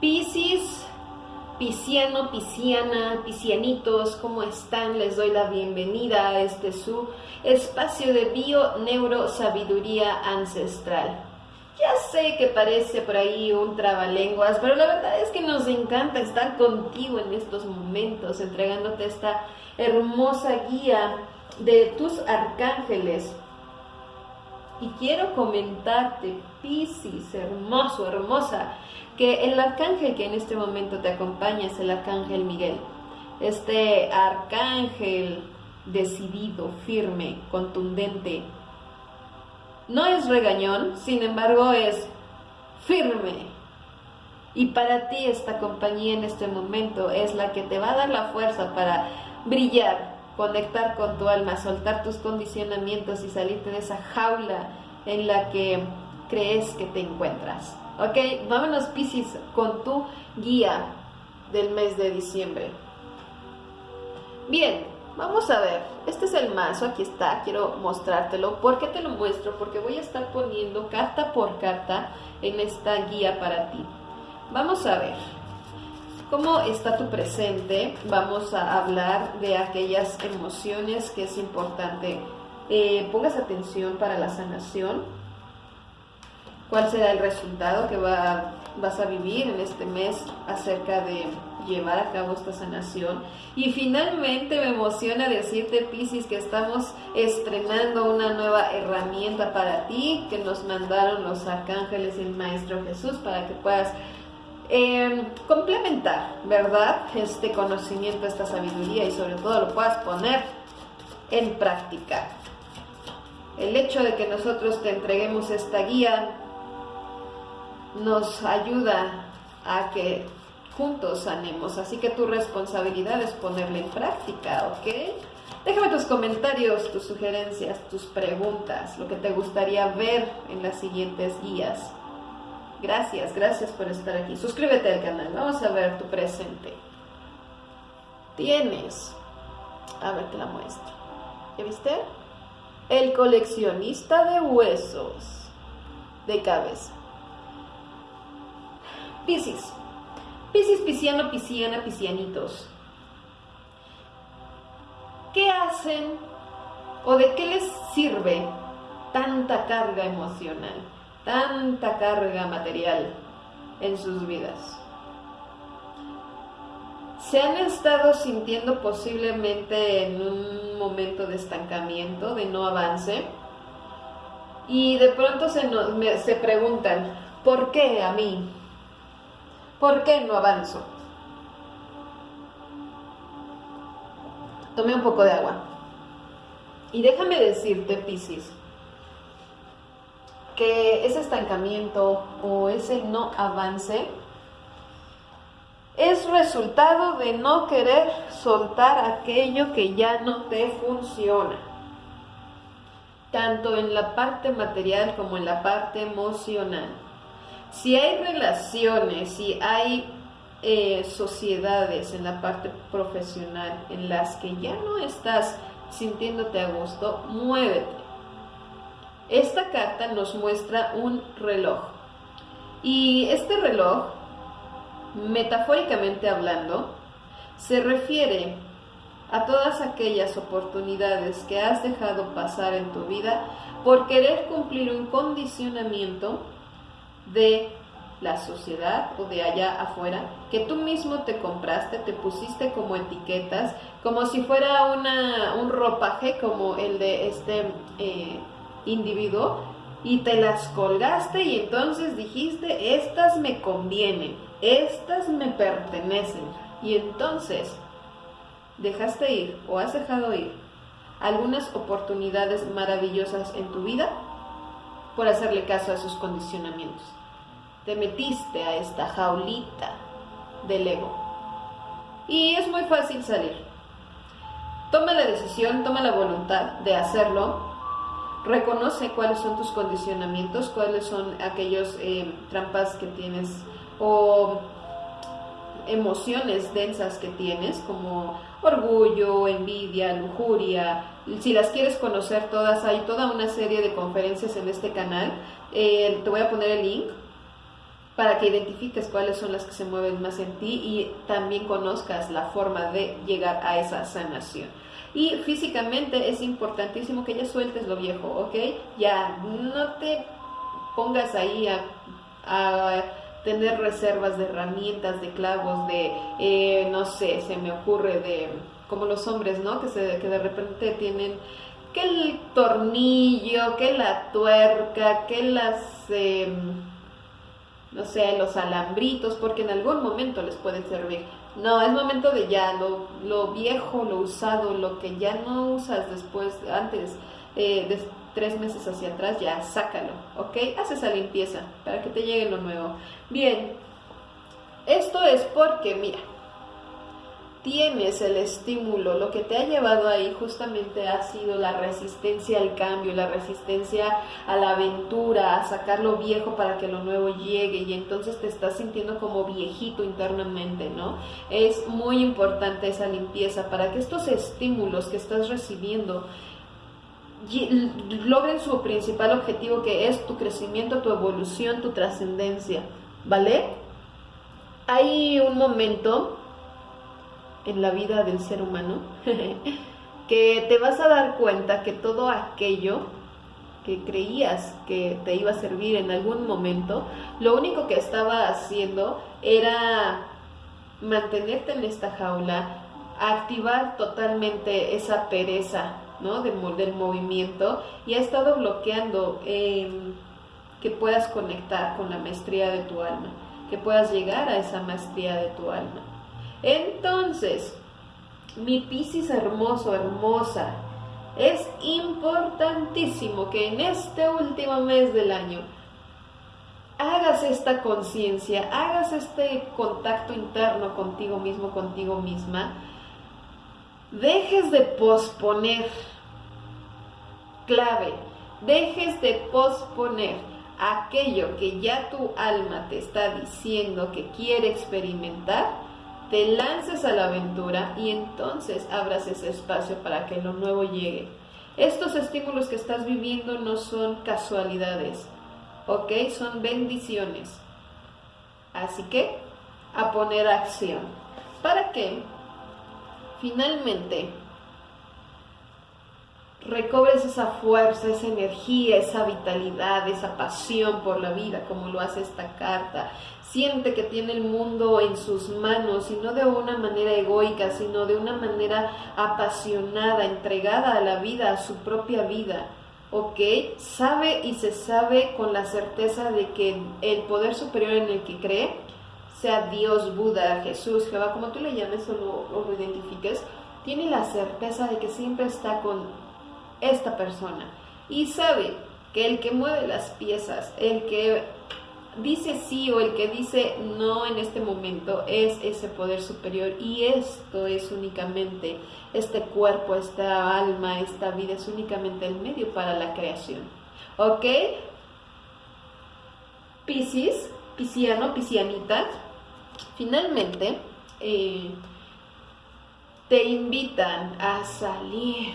Piscis, Pisciano, Pisciana, Piscianitos, ¿cómo están? Les doy la bienvenida a este su espacio de bio neuro sabiduría ancestral. Ya sé que parece por ahí un trabalenguas, pero la verdad es que nos encanta estar contigo en estos momentos, entregándote esta hermosa guía de tus arcángeles. Y quiero comentarte, Piscis, hermoso, hermosa, que el arcángel que en este momento te acompaña es el arcángel Miguel. Este arcángel decidido, firme, contundente. No es regañón, sin embargo es firme. Y para ti esta compañía en este momento es la que te va a dar la fuerza para brillar, conectar con tu alma, soltar tus condicionamientos y salirte de esa jaula en la que crees que te encuentras. Ok, vámonos Pisces con tu guía del mes de diciembre. Bien, vamos a ver. Este es el mazo, aquí está, quiero mostrártelo. ¿Por qué te lo muestro? Porque voy a estar poniendo carta por carta en esta guía para ti. Vamos a ver. ¿Cómo está tu presente? Vamos a hablar de aquellas emociones que es importante. Eh, pongas atención para la sanación cuál será el resultado que va, vas a vivir en este mes acerca de llevar a cabo esta sanación. Y finalmente me emociona decirte, Piscis, que estamos estrenando una nueva herramienta para ti que nos mandaron los arcángeles y el Maestro Jesús para que puedas em, complementar, ¿verdad? Este conocimiento, esta sabiduría y sobre todo lo puedas poner en práctica. El hecho de que nosotros te entreguemos esta guía nos ayuda a que juntos sanemos. Así que tu responsabilidad es ponerla en práctica, ¿ok? Déjame tus comentarios, tus sugerencias, tus preguntas, lo que te gustaría ver en las siguientes guías. Gracias, gracias por estar aquí. Suscríbete al canal, vamos a ver tu presente. Tienes, a ver, te la muestro. ¿Ya viste? El coleccionista de huesos de cabeza. Piscis. Piscis, pisciano, pisciana, piscianitos. ¿Qué hacen o de qué les sirve tanta carga emocional, tanta carga material en sus vidas? ¿Se han estado sintiendo posiblemente en un momento de estancamiento, de no avance? Y de pronto se, se preguntan, ¿por qué a mí? ¿Por qué no avanzo? Tome un poco de agua. Y déjame decirte, Piscis, que ese estancamiento o ese no avance es resultado de no querer soltar aquello que ya no te funciona, tanto en la parte material como en la parte emocional. Si hay relaciones, si hay eh, sociedades en la parte profesional en las que ya no estás sintiéndote a gusto, muévete. Esta carta nos muestra un reloj. Y este reloj, metafóricamente hablando, se refiere a todas aquellas oportunidades que has dejado pasar en tu vida por querer cumplir un condicionamiento de la sociedad o de allá afuera, que tú mismo te compraste, te pusiste como etiquetas, como si fuera una, un ropaje como el de este eh, individuo, y te las colgaste y entonces dijiste, estas me convienen, estas me pertenecen, y entonces dejaste ir o has dejado ir algunas oportunidades maravillosas en tu vida por hacerle caso a sus condicionamientos. Te metiste a esta jaulita del ego. Y es muy fácil salir. Toma la decisión, toma la voluntad de hacerlo. Reconoce cuáles son tus condicionamientos, cuáles son aquellos eh, trampas que tienes o emociones densas que tienes, como orgullo, envidia, lujuria. Si las quieres conocer todas, hay toda una serie de conferencias en este canal. Eh, te voy a poner el link para que identifiques cuáles son las que se mueven más en ti y también conozcas la forma de llegar a esa sanación. Y físicamente es importantísimo que ya sueltes lo viejo, ¿ok? Ya no te pongas ahí a, tener reservas de herramientas, de clavos, de, eh, no sé, se me ocurre de, como los hombres, ¿no? Que, se, que de repente tienen que el tornillo, que la tuerca, que las... Em, no sé, los alambritos, porque en algún momento les pueden servir. No, es momento de ya, lo, lo viejo, lo usado, lo que ya no usas después, antes eh, de tres meses hacia atrás, ya sácalo, ¿ok? Haz esa limpieza para que te llegue lo nuevo. Bien, esto es porque, mira, tienes el estímulo, lo que te ha llevado ahí justamente ha sido la resistencia al cambio, la resistencia a la aventura, a sacar lo viejo para que lo nuevo llegue y entonces te estás sintiendo como viejito internamente, ¿no? Es muy importante esa limpieza para que estos estímulos que estás recibiendo logren su principal objetivo que es tu crecimiento, tu evolución, tu trascendencia, ¿vale? Hay un momento en la vida del ser humano, que te vas a dar cuenta que todo aquello que creías que te iba a servir en algún momento, lo único que estaba haciendo era mantenerte en esta jaula, activar totalmente esa pereza ¿no? del movimiento y ha estado bloqueando que puedas conectar con la maestría de tu alma, que puedas llegar a esa maestría de tu alma. Entonces, mi Piscis hermoso, hermosa, es importantísimo que en este último mes del año hagas esta conciencia, hagas este contacto interno contigo mismo, contigo misma, dejes de posponer, clave, dejes de posponer aquello que ya tu alma te está diciendo que quiere experimentar te lances a la aventura y entonces abras ese espacio para que lo nuevo llegue. Estos estímulos que estás viviendo no son casualidades, ¿ok? Son bendiciones. Así que a poner acción. ¿Para que Finalmente, recobres esa fuerza, esa energía, esa vitalidad, esa pasión por la vida, como lo hace esta carta. Siente que tiene el mundo en sus manos y no de una manera egoica, sino de una manera apasionada, entregada a la vida, a su propia vida. ¿Ok? Sabe y se sabe con la certeza de que el poder superior en el que cree, sea Dios, Buda, Jesús, Jehová, como tú le llames o lo, lo identifiques, tiene la certeza de que siempre está con esta persona y sabe que el que mueve las piezas, el que dice sí o el que dice no en este momento es ese poder superior y esto es únicamente este cuerpo, esta alma, esta vida es únicamente el medio para la creación. ¿Ok? Piscis, pisciano, piscianita, finalmente eh, te invitan a salir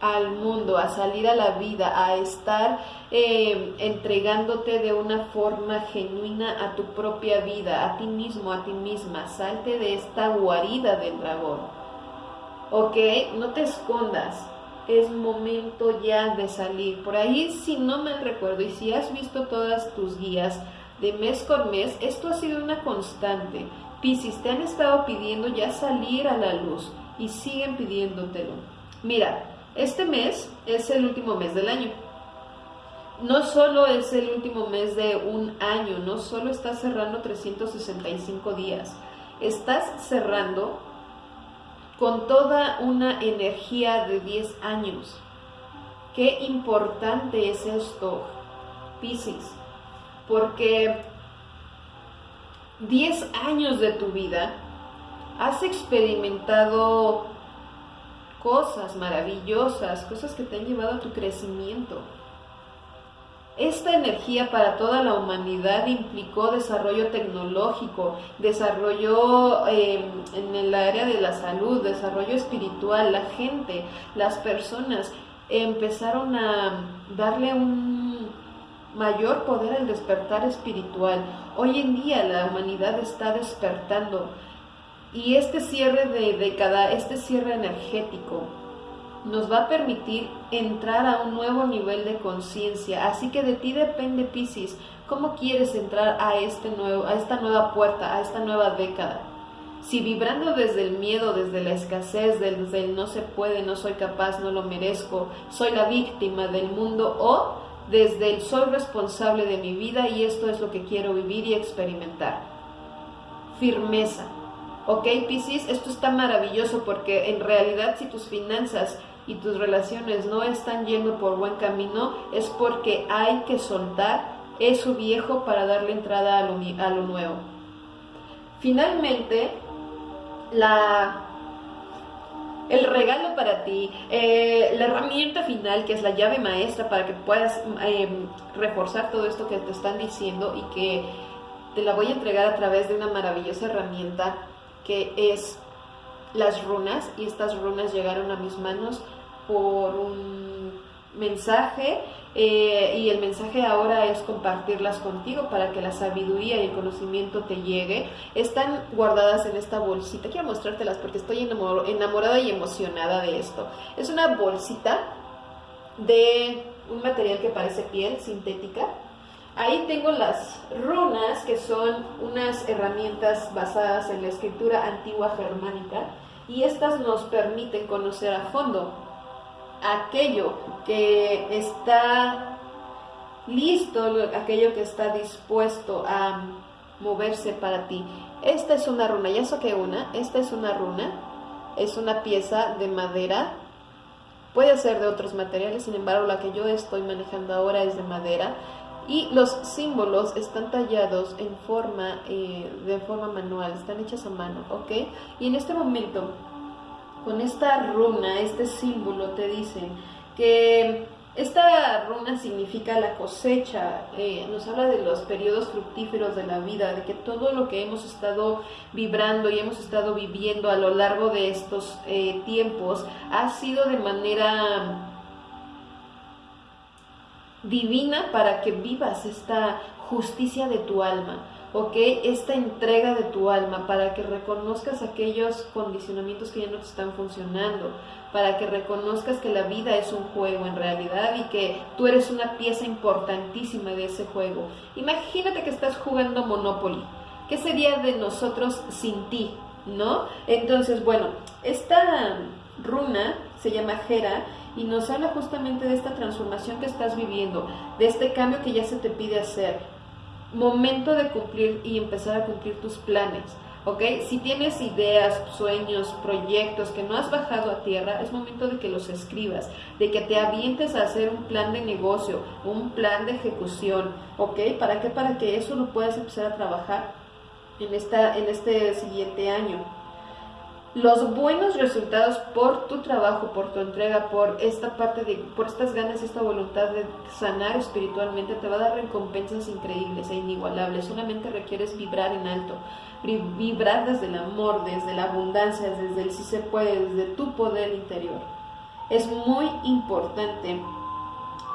al mundo, a salir a la vida, a estar eh, entregándote de una forma genuina a tu propia vida, a ti mismo, a ti misma. Salte de esta guarida del dragón. ¿Ok? No te escondas. Es momento ya de salir. Por ahí, si no me recuerdo y si has visto todas tus guías de mes con mes, esto ha sido una constante. Piscis, te han estado pidiendo ya salir a la luz y siguen pidiéndotelo. Mira, este mes es el último mes del año. No solo es el último mes de un año, no solo estás cerrando 365 días, estás cerrando con toda una energía de 10 años. Qué importante es esto, Piscis, porque 10 años de tu vida has experimentado cosas maravillosas, cosas que te han llevado a tu crecimiento. Esta energía para toda la humanidad implicó desarrollo tecnológico, desarrollo em, en el área de la salud, desarrollo espiritual. La gente, las personas empezaron a darle un, mayor poder al despertar espiritual. Hoy en día la humanidad está despertando y este cierre de década, este cierre energético, nos va a permitir entrar a un nuevo nivel de conciencia. Así que de ti depende, Piscis, cómo quieres entrar a, este nuevo, a esta nueva puerta, a esta nueva década. Si vibrando desde el miedo, desde la escasez, desde el no se puede, no soy capaz, no lo merezco, soy la víctima del mundo o desde el soy responsable de mi vida y esto es lo que quiero vivir y experimentar. Firmeza. Ok, Piscis, esto está maravilloso porque en realidad si tus finanzas y tus relaciones no están yendo por buen camino es porque hay que soltar eso viejo para darle entrada a lo, a lo nuevo. Finalmente, la el regalo para ti, eh, la herramienta final que es la llave maestra para que puedas em, reforzar todo esto que te están diciendo y que te la voy a entregar a través de una maravillosa herramienta que es las runas y estas runas llegaron a mis manos por un mensaje eh, y el mensaje ahora es compartirlas contigo para que la sabiduría y el conocimiento te llegue. Están guardadas en esta bolsita. Quiero mostrártelas porque estoy enamorada y emocionada de esto. Es una bolsita de un material que parece piel sintética. Ahí tengo las runas, que son unas herramientas basadas en la escritura antigua germánica, y estas nos permiten conocer a fondo aquello que está listo, aquello que está dispuesto a moverse para ti. Esta es una runa, ya saqué una, esta es una runa, es una pieza de madera, puede ser de otros materiales, sin embargo la que yo estoy manejando ahora es de madera y los símbolos están tallados en forma, eh, de forma manual, están hechas a mano, ¿ok? Y en este momento con esta runa, este símbolo, te dicen que esta runa significa la cosecha, eh, nos habla de los periodos fructíferos de la vida, de que todo lo que hemos estado vibrando y hemos estado viviendo a lo largo de estos eh, tiempos ha sido de manera divina para que vivas esta justicia de tu alma. ¿ok? Esta entrega de tu alma para que reconozcas aquellos condicionamientos que ya no te están funcionando, para que reconozcas que la vida es un juego en realidad y que tú eres una pieza importantísima de ese juego. Imagínate que estás jugando Monopoly. ¿Qué sería de nosotros sin ti? ¿No? Entonces, bueno, esta runa se llama Jera y nos habla justamente de esta transformación que estás viviendo, de este cambio que ya se te pide hacer, momento de cumplir y empezar a cumplir tus planes. ¿Ok? Si tienes ideas, sueños, proyectos que no has bajado a tierra, es momento de que los escribas, de que te avientes a hacer un plan de negocio, un plan de ejecución, ¿ok? ¿Para qué? Para que eso lo puedas empezar a trabajar en, esta, en este siguiente año los buenos resultados por tu trabajo, por tu entrega, por esta parte de, por estas ganas, esta voluntad de sanar espiritualmente, te va a dar recompensas increíbles e inigualables. Solamente requieres vibrar en alto, vibrar desde el amor, desde la abundancia, desde el si se puede, desde tu poder interior. Es muy importante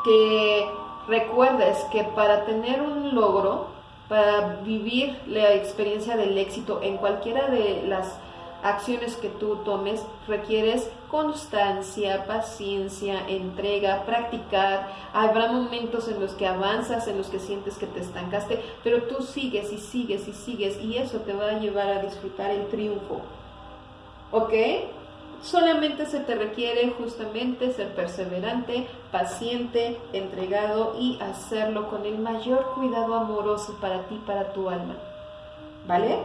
que recuerdes que para tener un logro, para vivir la experiencia del éxito en cualquiera de las acciones que tú tomes requieres constancia, paciencia, entrega, practicar. Habrá momentos en los que avanzas, en los que sientes que te estancaste, pero tú sigues y sigues y sigues y eso te va a llevar a disfrutar el triunfo. ¿Ok? Solamente se te requiere justamente ser perseverante, paciente, entregado y hacerlo con el mayor cuidado amoroso para ti, para tu alma. ¿Vale?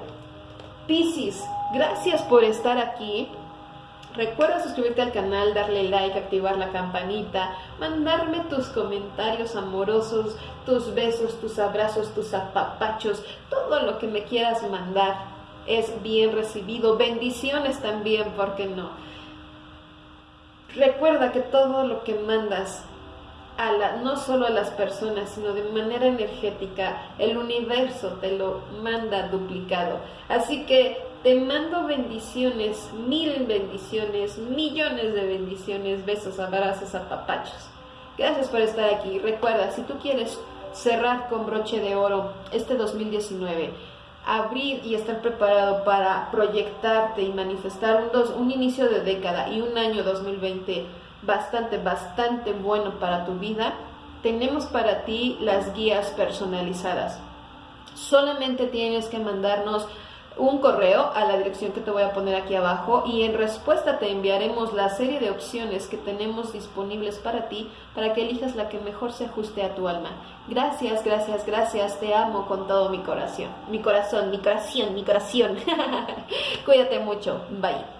Piscis, gracias por estar aquí. Recuerda suscribirte al canal, darle like, activar la campanita, mandarme tus comentarios amorosos, tus besos, tus abrazos, tus apapachos, todo lo que me quieras mandar es bien recibido. Bendiciones también, ¿por qué no? Recuerda que todo lo que mandas no solo a las personas, sino de manera energética, el universo te lo manda duplicado. Así que te mando bendiciones, mil bendiciones, millones de bendiciones, besos, abrazos, apapachos. Gracias por estar aquí. Recuerda, si tú quieres cerrar con broche de oro este 2019, abrir y estar preparado para proyectarte y manifestar un, dos, un inicio de década y un año 2020 bastante, bastante bueno para tu vida, tenemos para ti las guías personalizadas. Solamente tienes que mandarnos un correo a la dirección que te voy a poner aquí abajo y en respuesta te enviaremos la serie de opciones que tenemos disponibles para ti para que elijas la que mejor se ajuste a tu alma. Gracias, gracias, gracias, te amo con todo mi corazón, mi corazón, mi corazón, mi corazón. Cuídate mucho, bye.